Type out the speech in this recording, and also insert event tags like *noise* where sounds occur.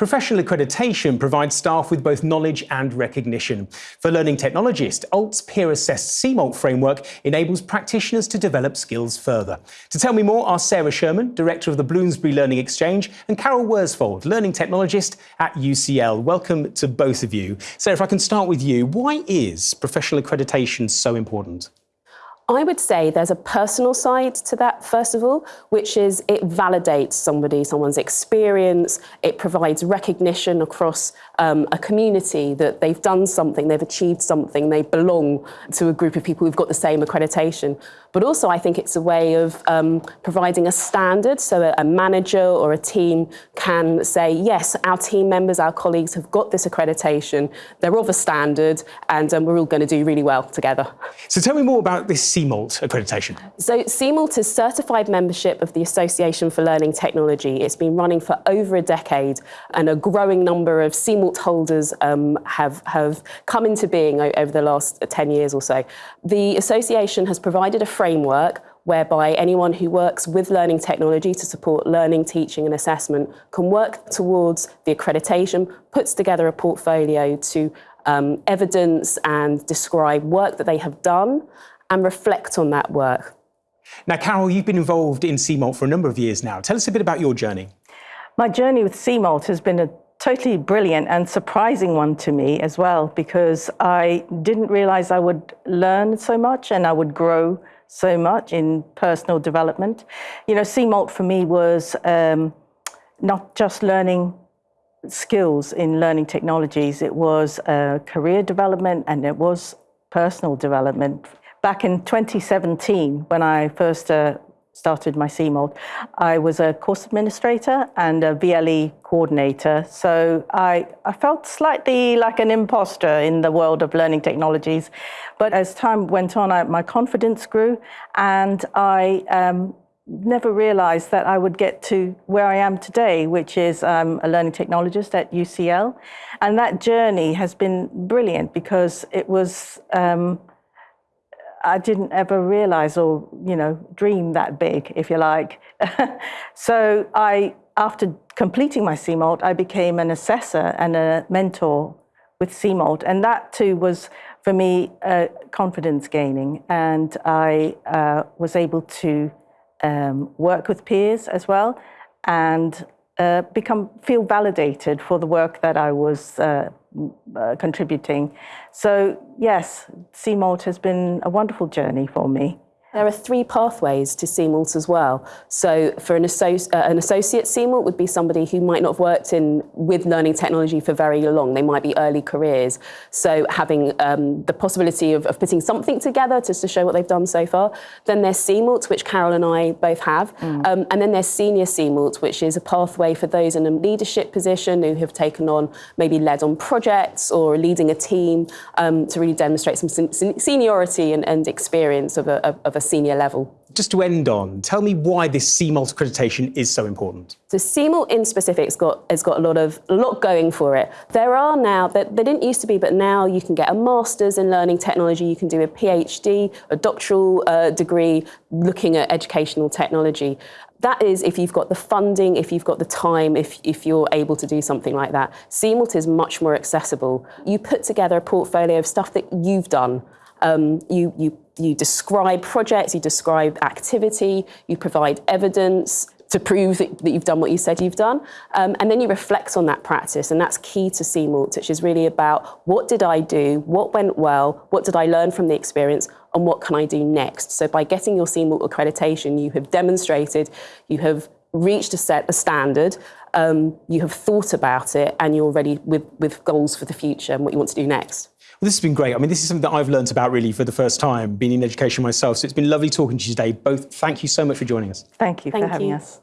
Professional accreditation provides staff with both knowledge and recognition. For learning technologists, ALT's peer-assessed CMALT framework enables practitioners to develop skills further. To tell me more are Sarah Sherman, Director of the Bloomsbury Learning Exchange, and Carol Worsfold, Learning Technologist at UCL. Welcome to both of you. Sarah, if I can start with you, why is professional accreditation so important? I would say there's a personal side to that, first of all, which is it validates somebody, someone's experience, it provides recognition across um, a community that they've done something, they've achieved something, they belong to a group of people who've got the same accreditation. But also I think it's a way of um, providing a standard so a, manager or a team can say, yes, our team members, our colleagues have got this accreditation, they're of a standard and um, we're all going to do really well together. So tell me more about this CMALT accreditation. So CMALT is certified membership of the Association for Learning Technology. It's been running for over a decade and a growing number of CMALT holders um, have, have come into being over the last 10 years or so. The association has provided a framework whereby anyone who works with learning technology to support learning, teaching and assessment can work towards the accreditation, puts together a portfolio to um, evidence and describe work that they have done and reflect on that work. Now, Carol, you've been involved in CMALT for a number of years now. Tell us a bit about your journey. My journey with CMALT has been a totally brilliant and surprising one to me as well, because I didn't realize I would learn so much and I would grow so much in personal development. You know, CMALT for me was um, not just learning skills in learning technologies, it was uh, career development and it was personal development Back in 2017, when I first uh, started my CMALT, I was a course administrator and a VLE coordinator. So I, I felt slightly like an imposter in the world of learning technologies. But as time went on, I, my confidence grew and I um, never realized that I would get to where I am today, which is um, a learning technologist at UCL. And that journey has been brilliant because it was um, I didn't ever realize or, you know, dream that big, if you like. *laughs* so I, after completing my CMALT, I became an assessor and a mentor with CMALT. And that too was, for me, uh, confidence gaining. And I uh, was able to um, work with peers as well and uh, become feel validated for the work that I was uh, contributing. So yes, CMALT has been a wonderful journey for me. There are three pathways to CMALT as well. So for an, associ uh, an associate CMALT would be somebody who might not have worked in with learning technology for very long. They might be early careers. So having um, the possibility of, of, putting something together just to show what they've done so far. Then there's CMALT, which Carol and I both have. Mm. Um, and then there's senior CMALT, which is a pathway for those in a leadership position who have taken on, maybe led on projects or leading a team um, to really demonstrate some seniority and, and experience of a, of a a senior level. Just to end on, tell me why this CMALT accreditation is so important. So CMALT in specific has got, has got a lot of a lot going for it. There are now, that they didn't used to be, but now you can get a master's in learning technology, you can do a PhD, a doctoral uh, degree looking at educational technology. That is if you've got the funding, if you've got the time, if, if you're able to do something like that. CMALT is much more accessible. You put together a portfolio of stuff that you've done um, you, you, you describe projects, you describe activity, you provide evidence to prove that, that you've done what you said you've done. Um, and then you reflect on that practice, and that's key to CMALT, which is really about what did I do, what went well, what did I learn from the experience, and what can I do next? So by getting your CMALT accreditation, you have demonstrated, you have reached a set, a standard, um, you have thought about it, and you're ready with, with goals for the future and what you want to do next. Well, this has been great. I mean, this is something that I've learned about really for the first time, being in education myself. So it's been lovely talking to you today. Both, thank you so much for joining us. Thank you thank for having you. us.